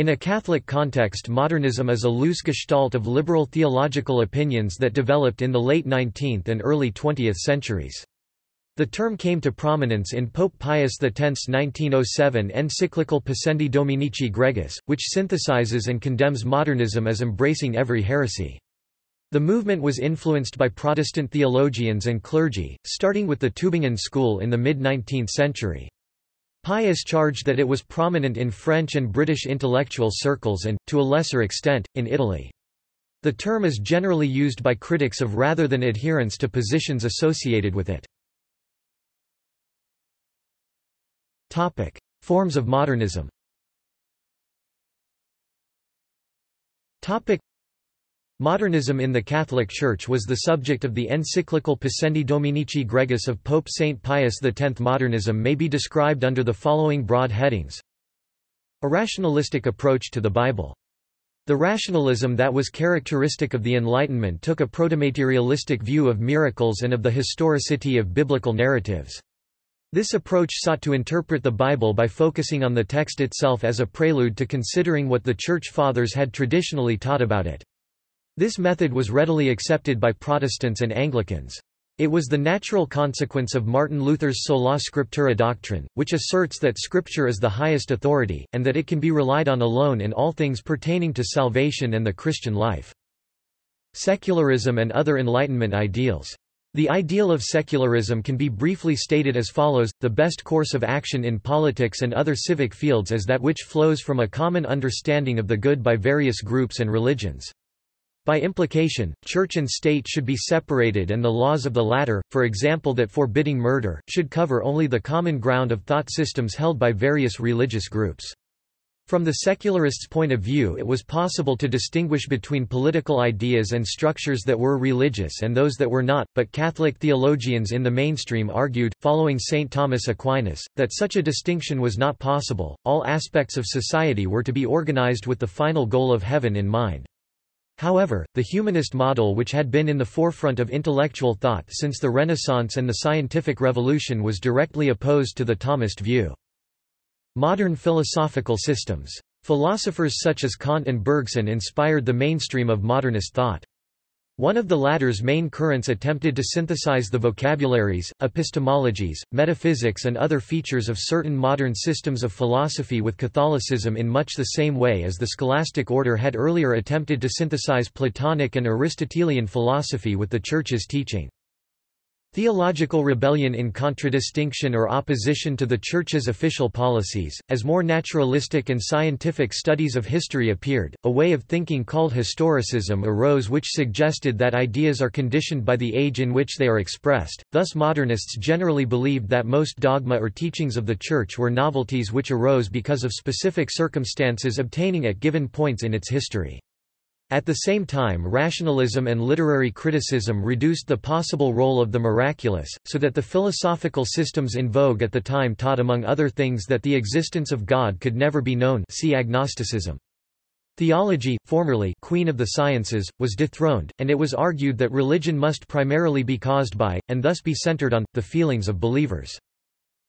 In a Catholic context modernism is a loose gestalt of liberal theological opinions that developed in the late 19th and early 20th centuries. The term came to prominence in Pope Pius X's 1907 encyclical Pascendi Dominici Gregis, which synthesizes and condemns modernism as embracing every heresy. The movement was influenced by Protestant theologians and clergy, starting with the Tübingen school in the mid-19th century. Pius charged that it was prominent in French and British intellectual circles and, to a lesser extent, in Italy. The term is generally used by critics of rather than adherents to positions associated with it. Topic: Forms of modernism Modernism in the Catholic Church was the subject of the encyclical Pascendi Dominici Gregis of Pope St. Pius X. Modernism may be described under the following broad headings. A rationalistic approach to the Bible. The rationalism that was characteristic of the Enlightenment took a protomaterialistic view of miracles and of the historicity of biblical narratives. This approach sought to interpret the Bible by focusing on the text itself as a prelude to considering what the Church Fathers had traditionally taught about it. This method was readily accepted by Protestants and Anglicans. It was the natural consequence of Martin Luther's sola scriptura doctrine, which asserts that Scripture is the highest authority, and that it can be relied on alone in all things pertaining to salvation and the Christian life. Secularism and other Enlightenment ideals. The ideal of secularism can be briefly stated as follows, the best course of action in politics and other civic fields is that which flows from a common understanding of the good by various groups and religions. By implication, church and state should be separated and the laws of the latter, for example that forbidding murder, should cover only the common ground of thought systems held by various religious groups. From the secularists' point of view it was possible to distinguish between political ideas and structures that were religious and those that were not, but Catholic theologians in the mainstream argued, following St. Thomas Aquinas, that such a distinction was not possible, all aspects of society were to be organized with the final goal of heaven in mind. However, the humanist model which had been in the forefront of intellectual thought since the Renaissance and the scientific revolution was directly opposed to the Thomist view. Modern philosophical systems. Philosophers such as Kant and Bergson inspired the mainstream of modernist thought. One of the latter's main currents attempted to synthesize the vocabularies, epistemologies, metaphysics and other features of certain modern systems of philosophy with Catholicism in much the same way as the scholastic order had earlier attempted to synthesize Platonic and Aristotelian philosophy with the Church's teaching. Theological rebellion in contradistinction or opposition to the Church's official policies, as more naturalistic and scientific studies of history appeared, a way of thinking called historicism arose which suggested that ideas are conditioned by the age in which they are expressed, thus modernists generally believed that most dogma or teachings of the Church were novelties which arose because of specific circumstances obtaining at given points in its history. At the same time rationalism and literary criticism reduced the possible role of the miraculous, so that the philosophical systems in vogue at the time taught among other things that the existence of God could never be known see agnosticism. Theology, formerly queen of the sciences, was dethroned, and it was argued that religion must primarily be caused by, and thus be centered on, the feelings of believers.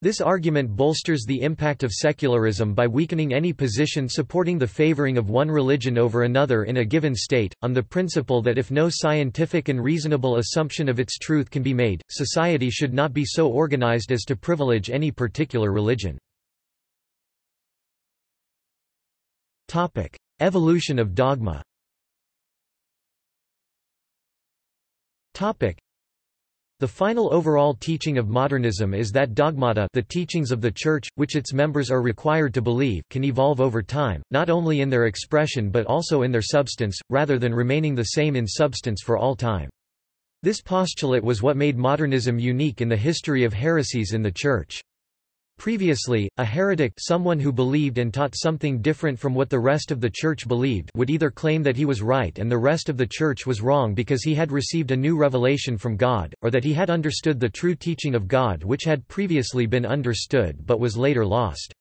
This argument bolsters the impact of secularism by weakening any position supporting the favoring of one religion over another in a given state, on the principle that if no scientific and reasonable assumption of its truth can be made, society should not be so organized as to privilege any particular religion. Evolution of dogma the final overall teaching of modernism is that dogmata the teachings of the Church, which its members are required to believe can evolve over time, not only in their expression but also in their substance, rather than remaining the same in substance for all time. This postulate was what made modernism unique in the history of heresies in the Church. Previously, a heretic someone who believed and taught something different from what the rest of the Church believed would either claim that he was right and the rest of the Church was wrong because he had received a new revelation from God, or that he had understood the true teaching of God which had previously been understood but was later lost.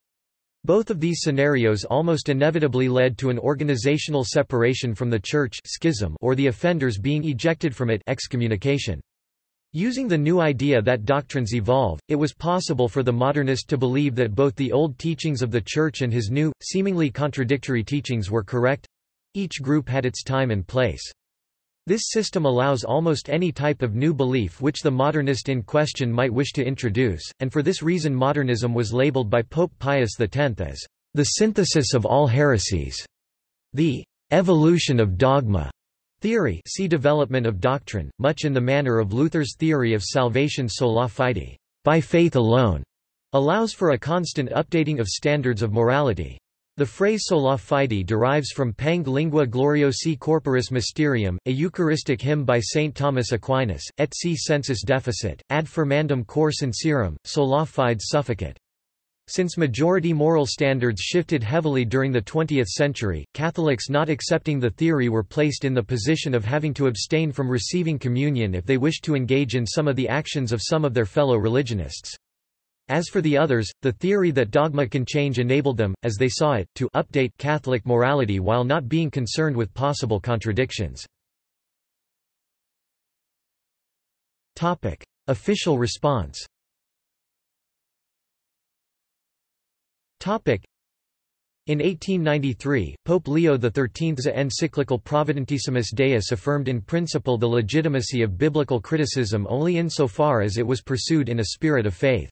Both of these scenarios almost inevitably led to an organizational separation from the Church schism or the offenders being ejected from it excommunication. Using the new idea that doctrines evolve, it was possible for the modernist to believe that both the old teachings of the Church and his new, seemingly contradictory teachings were correct. Each group had its time and place. This system allows almost any type of new belief which the modernist in question might wish to introduce, and for this reason modernism was labeled by Pope Pius X as the synthesis of all heresies, the evolution of dogma, Theory see development of doctrine, much in the manner of Luther's theory of salvation sola fide by faith alone, allows for a constant updating of standards of morality. The phrase sola fide derives from Pange lingua gloriosi corporis mysterium, a Eucharistic hymn by St. Thomas Aquinas, et si sensus deficit, ad firmandum cor sincerum, sola fide sufficit. Since majority moral standards shifted heavily during the 20th century, Catholics not accepting the theory were placed in the position of having to abstain from receiving communion if they wished to engage in some of the actions of some of their fellow religionists. As for the others, the theory that dogma can change enabled them, as they saw it, to update Catholic morality while not being concerned with possible contradictions. Official response In 1893, Pope Leo XIII's encyclical Providentissimus Deus affirmed in principle the legitimacy of biblical criticism only insofar as it was pursued in a spirit of faith.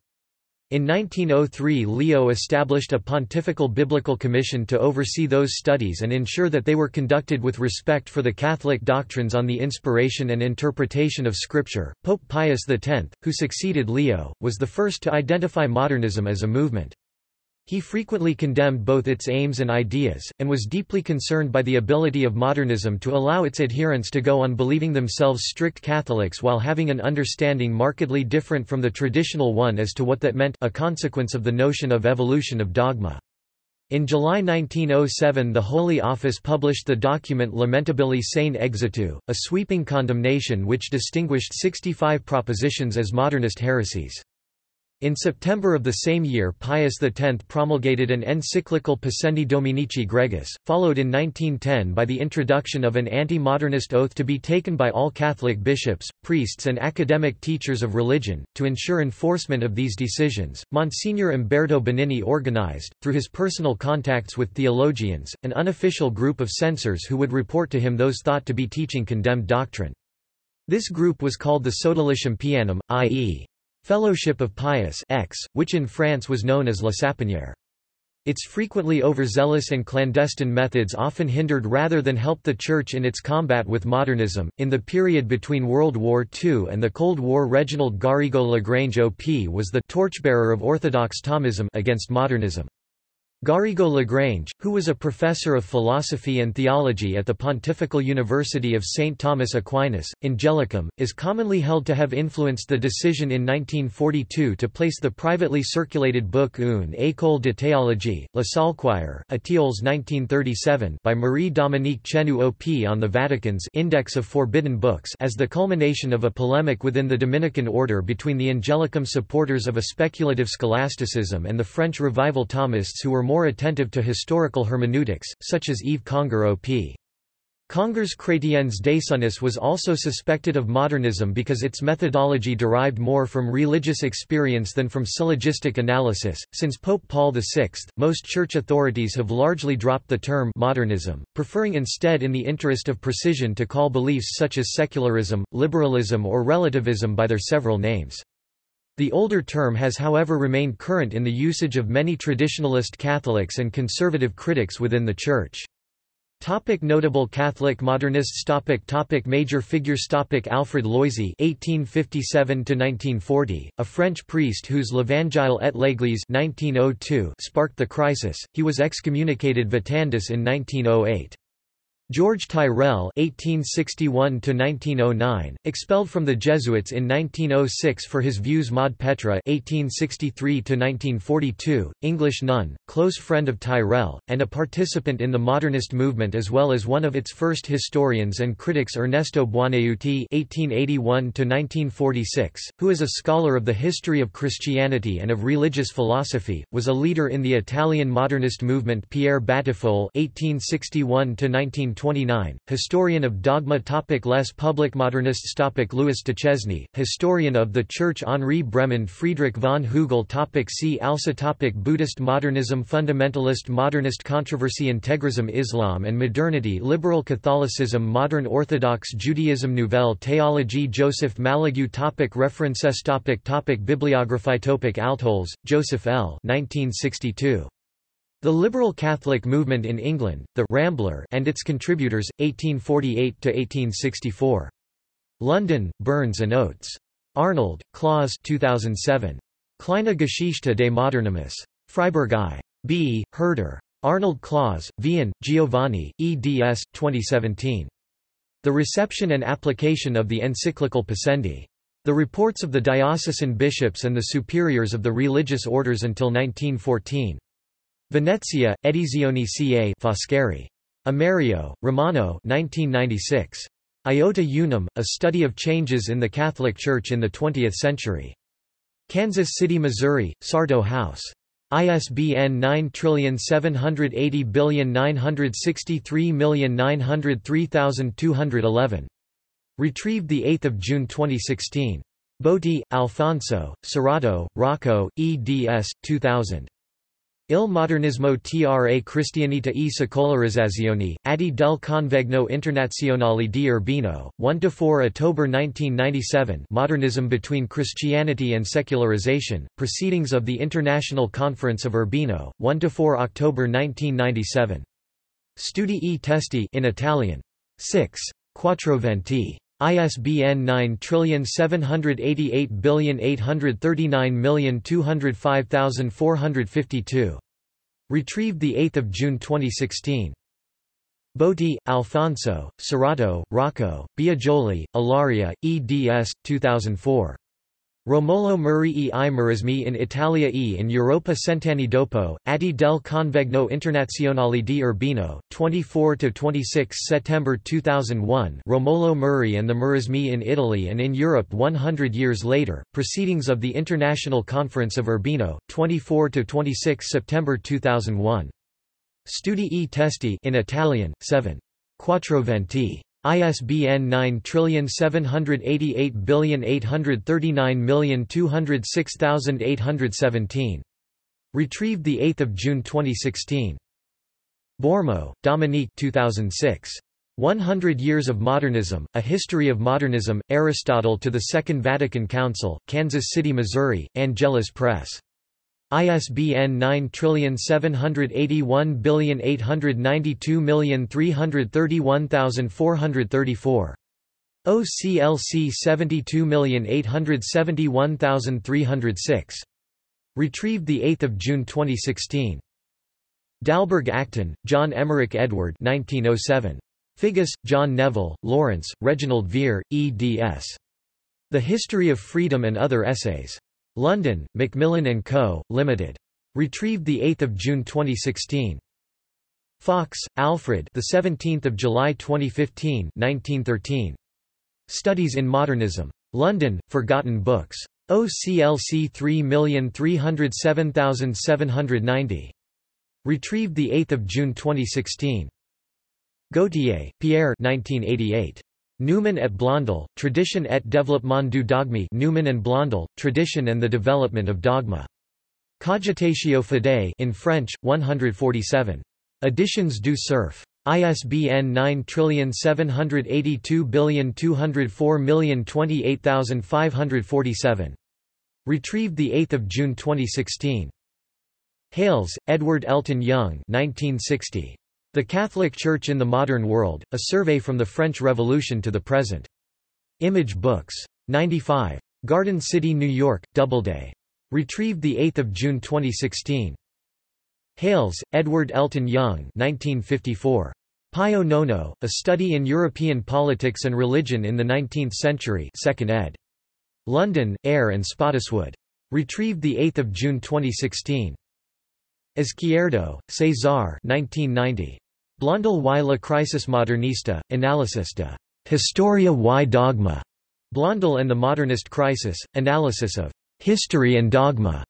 In 1903 Leo established a pontifical biblical commission to oversee those studies and ensure that they were conducted with respect for the Catholic doctrines on the inspiration and interpretation of Scripture. Pope Pius X, who succeeded Leo, was the first to identify modernism as a movement. He frequently condemned both its aims and ideas, and was deeply concerned by the ability of modernism to allow its adherents to go on believing themselves strict Catholics while having an understanding markedly different from the traditional one as to what that meant a consequence of the notion of evolution of dogma. In July 1907 the Holy Office published the document Lamentabili sane exitu, a sweeping condemnation which distinguished 65 propositions as modernist heresies. In September of the same year Pius X promulgated an encyclical Pascendi Dominici Gregis, followed in 1910 by the introduction of an anti-modernist oath to be taken by all Catholic bishops, priests and academic teachers of religion. To ensure enforcement of these decisions, Monsignor Umberto Benigni organized, through his personal contacts with theologians, an unofficial group of censors who would report to him those thought to be teaching condemned doctrine. This group was called the Sodalicium Pianum, i.e. Fellowship of Pius X, which in France was known as La Sapinière. Its frequently overzealous and clandestine methods often hindered rather than helped the Church in its combat with modernism. In the period between World War II and the Cold War, Reginald Garrigou Lagrange OP was the torchbearer of Orthodox Thomism against modernism. Garrigou Lagrange, who was a professor of philosophy and theology at the Pontifical University of St. Thomas Aquinas, Angelicum, is commonly held to have influenced the decision in 1942 to place the privately circulated book Une école de théologie, La Saulchoir Étiolles 1937 by Marie-Dominique Chenu OP on the Vatican's Index of Forbidden Books as the culmination of a polemic within the Dominican order between the Angelicum supporters of a speculative scholasticism and the French revival Thomists who were more attentive to historical hermeneutics, such as Yves Congar op. Congar's Chrétiens désunis was also suspected of modernism because its methodology derived more from religious experience than from syllogistic analysis. Since Pope Paul VI, most church authorities have largely dropped the term modernism, preferring instead in the interest of precision to call beliefs such as secularism, liberalism or relativism by their several names. The older term has however remained current in the usage of many traditionalist Catholics and conservative critics within the Church. Topic notable Catholic modernists topic topic Major figures topic Alfred Loisy (1857–1940), a French priest whose L'Evangile et l'Église (1902) sparked the crisis. He was excommunicated Vitandus in 1908. George Tyrrell (1861–1909), expelled from the Jesuits in 1906 for his views. Maude Petre (1863–1942), English nun, close friend of Tyrrell, and a participant in the modernist movement as well as one of its first historians and critics. Ernesto Buonaiuti (1881–1946), who is a scholar of the history of Christianity and of religious philosophy, was a leader in the Italian modernist movement. Pierre Batiffol (1861–19 1929, historian of dogma topic Les public modernists topic Louis Duchesne, historian of the Church Henri Bremond Friedrich von Hugel topic See also topic Buddhist modernism Fundamentalist modernist controversy Integrism Islam and modernity Liberal Catholicism Modern Orthodox Judaism Nouvelle Théologie Joseph Malagou topic References topic topic Bibliography topic Altholz, Joseph L. 1962. The Liberal Catholic Movement in England, The Rambler and its Contributors, 1848–1864. London, Burns and Oates. Arnold, Klaus 2007. Kleine Geschichte des Modernismus. Freiburg I. B. Herder. Arnold Klaus, Vian, Giovanni, eds. 2017. The Reception and Application of the Encyclical Pascendi. The Reports of the Diocesan Bishops and the Superiors of the Religious Orders until 1914. Venezia, Edizioni ca Foscari. Amerio, Romano 1996. Iota Unum, A Study of Changes in the Catholic Church in the Twentieth Century. Kansas City, Missouri, Sarto House. ISBN 9780963903211. Retrieved 8 June 2016. Botti, Alfonso, Cerrato, Rocco, eds. 2000. Il modernismo tra cristianità e secolarizzazione, atti del Convegno Internazionale di Urbino, 1–4 October 1997 Modernism Between Christianity and Secularization, Proceedings of the International Conference of Urbino, 1–4 October 1997. Studi e testi in Italian. 6. Quattroventi. ISBN 9788839205452. Retrieved 8 June 2016. Botti, Alfonso, Cerrato, Rocco, Biagioli, Ilaria, eds. 2004. Romolo Murri e i murrismi in Italia e in Europa Cent'anni dopo, Atti del Convegno Internazionale di Urbino, 24–26 September 2001 Romolo Murri and the murrismi in Italy and in Europe 100 years later, Proceedings of the International Conference of Urbino, 24–26 September 2001. Studi e testi in Italian, 7. Quattroventi. ISBN 9788839206817. Retrieved 8 June 2016. Bourmaud, Dominique 2006. 100 Years of Modernism, A History of Modernism, Aristotle to the Second Vatican Council, Kansas City, Missouri, Angelus Press. ISBN 9781892331434. OCLC 72871306. Retrieved 8 June 2016. Dalberg Acton, John Emmerich Edward 1907. Figgis, John Neville, Lawrence, Reginald Vere, eds. The History of Freedom and Other Essays. London, Macmillan & Co., Limited. Retrieved 8 June 2016. Fawkes, Alfred the 17th of July 2015 1913. Studies in Modernism. London, Forgotten Books. OCLC 3307790. Retrieved 8 June 2016. Gautier, Pierre 1988. Newman et Blondel, Tradition et développement du dogme Newman and Blondel, Tradition and the Development of Dogma. Cogitatio Fidei in French, 147. Editions du Cerf. ISBN 9782204028547. Retrieved 8 June 2016. Hales, Edward Elton Young 1960. The Catholic Church in the Modern World, A Survey from the French Revolution to the Present. Image Books. 95. Garden City, New York, Doubleday. Retrieved 8 June 2016. Hales, Edward Elton Young 1954. Pio Nono, A Study in European Politics and Religion in the Nineteenth Century 2nd ed. London, Eyre and Spottiswoode. Retrieved 8 June 2016. Izquierdo, César 1990. Blondel y la crisis modernista, Analysis de Historia y Dogma. Blondel and the Modernist Crisis, Analysis of History and Dogma.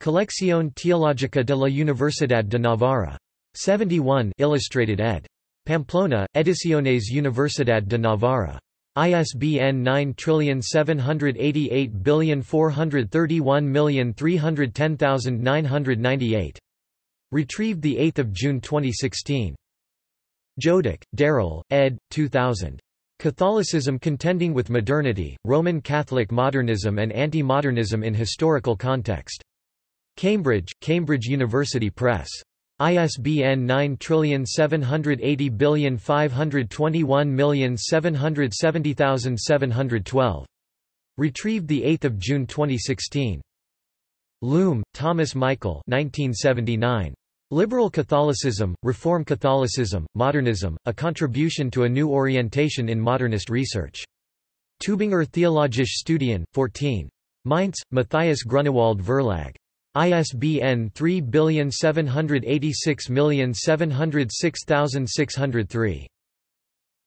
Colección Teológica de la Universidad de Navarra. 71 Illustrated ed. Pamplona, Ediciones Universidad de Navarra. ISBN 9788431310998. Retrieved 8 June 2016. Jodock, Darrell, ed. 2000. Catholicism Contending with Modernity, Roman Catholic Modernism and Anti-Modernism in Historical Context. Cambridge, Cambridge University Press. ISBN 9780521770712. Retrieved 8 June 2016. Loome, Thomas Michael 1979. Liberal Catholicism, Reform Catholicism, Modernism, A Contribution to a New Orientation in Modernist Research. Tübinger Theologische Studien, 14. Mainz, Matthias Grunewald Verlag. ISBN 3786706603.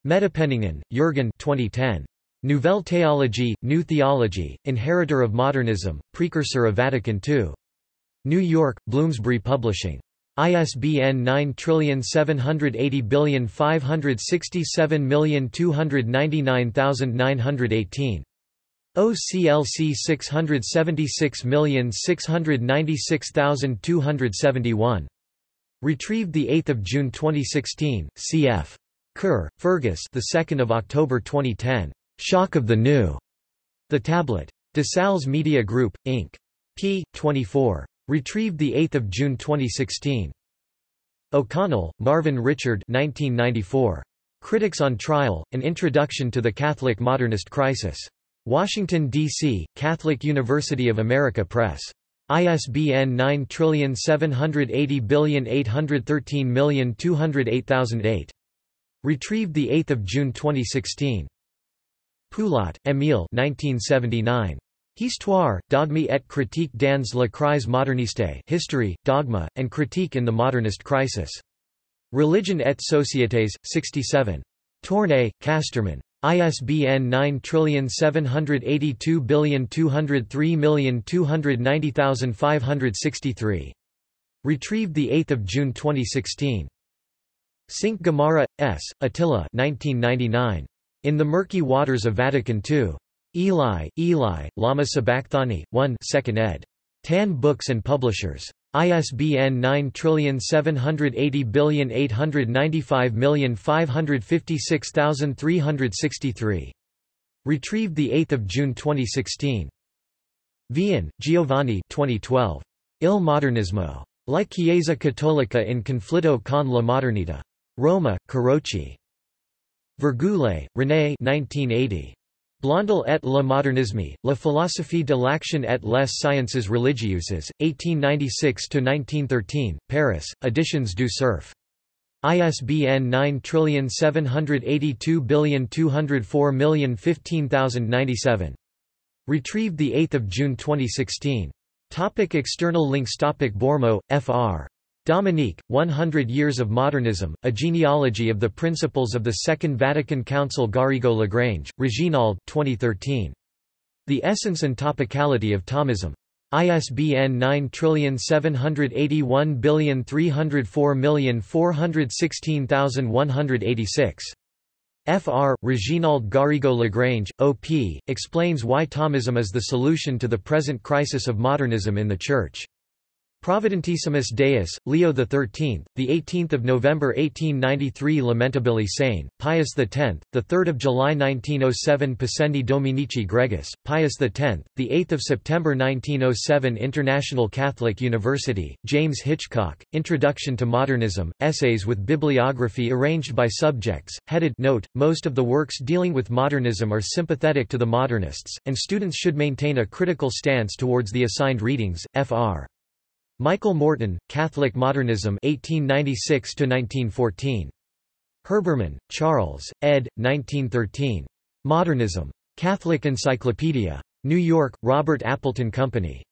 Mettepenningen, Jürgen 2010. Nouvelle Théologie, New Theology, Inheritor of Modernism, Precursor of Vatican II. New York, Bloomsbury Publishing. ISBN 9780567299918. OCLC 676696271. Retrieved 8 June 2016, cf. Kerr, Fergus the 2nd of October 2010. Shock of the New. The Tablet. DeSales Media Group, Inc. p. 24. Retrieved 8 June 2016. O'Connell, Marvin Richard 1994. Critics on Trial, An Introduction to the Catholic Modernist Crisis. Washington, D.C., Catholic University of America Press. ISBN 9780813208008. Retrieved 8 June 2016. Poulat, Émile 1979. Histoire, dogme et critique dans la crise moderniste History, Dogma, and Critique in the Modernist Crisis. Religion et Sociétés, 67. Tournai, Casterman. ISBN 9782203290563. Retrieved 8 June 2016. Cinque Gamarra, S., Attila 1999. In the Murky Waters of Vatican II. Eli, Eli, Lama Sabachthani, 1 2nd ed. Tan Books and Publishers. ISBN 9780895556363. Retrieved 8 June 2016. Vian, Giovanni 2012. Il Modernismo. La Chiesa Cattolica in conflitto con la modernità. Roma, Carocci. Virgoulay, René 1980. Blondel et le modernisme, la philosophie de l'action et les sciences religieuses, 1896–1913, Paris, Editions du Cerf. ISBN 9782204015097. Retrieved 8 June 2016. Topic external links Topic Bourmaud, Fr. Dominique, 100 Years of Modernism, A Genealogy of the Principles of the Second Vatican Council Garrigou-Lagrange, Reginald 2013. The Essence and Topicality of Thomism. ISBN 9781304416186. Fr. Reginald Garrigou-Lagrange, O.P., explains why Thomism is the solution to the present crisis of modernism in the Church. Providentissimus Deus, Leo XIII, the 18th of November 1893 Lamentabili Sane, Pius X, the 3rd of July 1907 Pascendi Dominici Gregis, Pius X, the 8th of September 1907 International Catholic University, James Hitchcock, Introduction to Modernism, essays with bibliography arranged by subjects, headed note, most of the works dealing with modernism are sympathetic to the modernists, and students should maintain a critical stance towards the assigned readings, fr. Michael Morton, Catholic Modernism 1896–1914. Herbermann, Charles, ed. 1913. Modernism. Catholic Encyclopedia. New York, Robert Appleton Company.